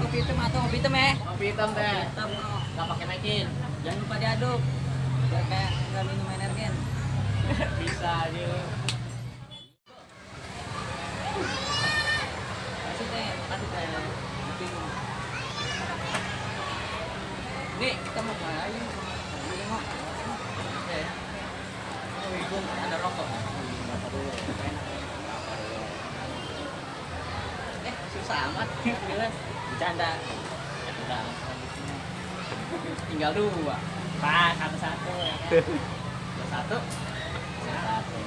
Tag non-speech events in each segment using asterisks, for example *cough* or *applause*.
kopi hitam atau kopi hitam ya Kopi hitam teh. hitam oh. Gak pakai mecin. jangan lupa diaduk biar kayak nggak minum energen *laughs* Bisa aja. kasih teh Kasih teh. kopi nih kita mau ke mana aja Ini mau Oke. Oh, ibu ada rokok. Dulu. Enak. Susah amat. Gila. Bercanda. Ya udah. Tinggal dua. Pas satu-satu ya kan. Satu. Satu.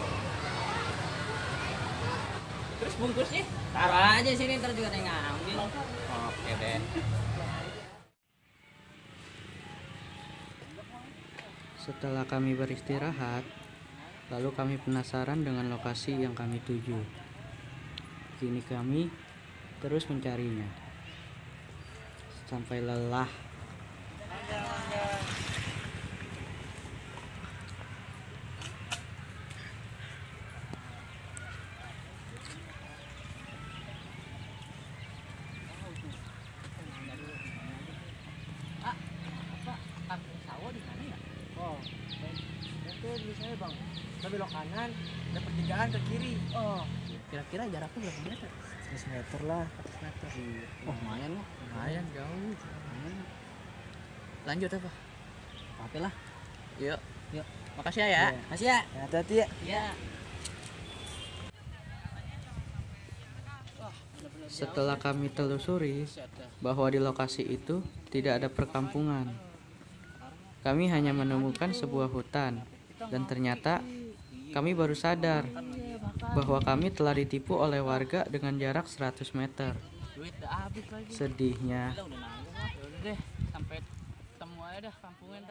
terus bungkusnya taruh aja sini ntar juga ada ngambil Oke deh. Setelah kami beristirahat, lalu kami penasaran dengan lokasi yang kami tuju. Kini kami terus mencarinya. Sampai lelah. Oh, bang. Kita belok kanan, ada pertigaan ke kiri. oh kira-kira jaraknya berapa meter 100 meter lah. 100 meter Oh, lumayan lah. Lumayan jauh. lanjut apa Oke lah. yuk Yuk. makasih ya ya Iya. makasih ya Ya, hati-hati ya. ya Setelah kami telusuri bahwa di lokasi itu tidak ada perkampungan. Kami hanya menemukan sebuah hutan dan ternyata kami baru sadar bahwa kami telah ditipu oleh warga dengan jarak 100 meter. Sedihnya. udah deh sampai ketemu aja dah kampungnya